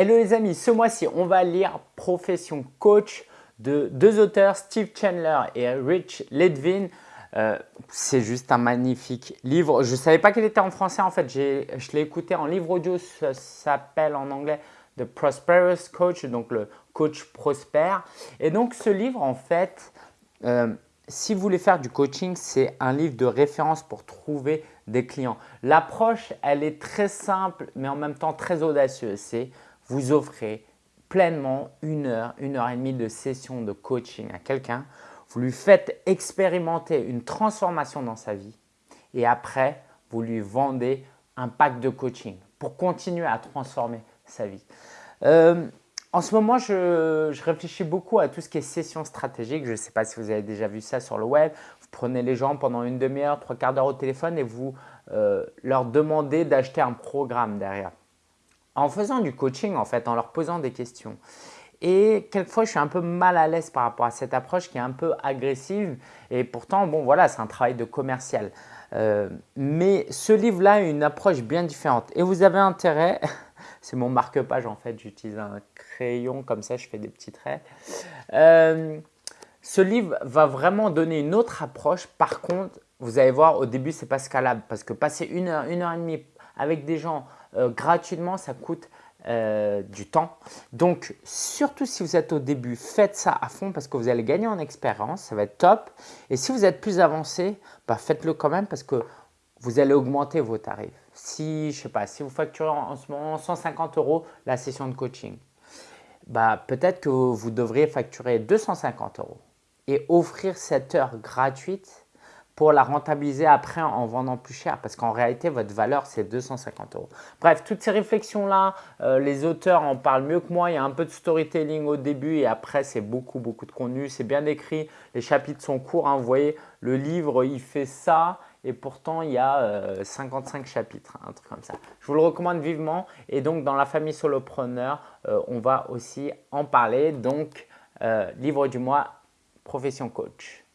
Hello les amis, ce mois-ci, on va lire Profession Coach de deux auteurs, Steve Chandler et Rich Ledvin. Euh, c'est juste un magnifique livre. Je ne savais pas qu'il était en français en fait, je l'ai écouté en livre audio, ça s'appelle en anglais The Prosperous Coach, donc le coach prospère. Et donc ce livre en fait, euh, si vous voulez faire du coaching, c'est un livre de référence pour trouver des clients. L'approche, elle est très simple, mais en même temps très audacieuse. Vous offrez pleinement une heure, une heure et demie de session de coaching à quelqu'un. Vous lui faites expérimenter une transformation dans sa vie et après, vous lui vendez un pack de coaching pour continuer à transformer sa vie. Euh, en ce moment, je, réfléchis beaucoup à tout ce qui est session stratégique. Je ne sais pas si vous avez déjà vu ça sur le web. Vous prenez les gens pendant une demi-heure, trois quarts d'heure au téléphone et vous euh, leur demandez d'acheter un programme derrière. En faisant du coaching, en fait, en leur posant des questions. Et quelquefois, je suis un peu mal à l'aise par rapport à cette approche qui est un peu agressive. Et pourtant, bon, voilà, c'est un travail de commercial. Euh, mais ce livre-là a une approche bien différente. Et vous avez intérêt c'est mon marque-page en fait. J'utilise un crayon comme ça, je fais des petits traits. Euh, ce livre va vraiment donner une autre approche. Par contre, vous allez voir, au début, c'est pas scalable parce que passer une heure, une heure et demie avec des gens gratuitement, ça coûte euh, du temps. Donc, surtout si vous êtes au début, faites ça à fond parce que vous allez gagner en expérience, ça va être top. Et si vous êtes plus avancé, bah, faites-le quand même parce que vous allez augmenter vos tarifs. Si, je sais pas, si vous facturez en ce moment 150 euros la session de coaching, bah, peut-être que vous devriez facturer 250 euros et offrir cette heure gratuite pour la rentabiliser après en vendant plus cher parce qu'en réalité, votre valeur, c'est 250 euros. Bref, toutes ces réflexions-là, euh, les auteurs en parlent mieux que moi. Il y a un peu de storytelling au début et après, c'est beaucoup, beaucoup de contenu. C'est bien écrit. Les chapitres sont courts. Hein. Vous voyez, le livre, il fait ça et pourtant il y a 55 euh, chapitres, un truc comme ça. Je vous le recommande vivement et donc dans la famille solopreneur, euh, on va aussi en parler. Donc, livre du mois, profession coach.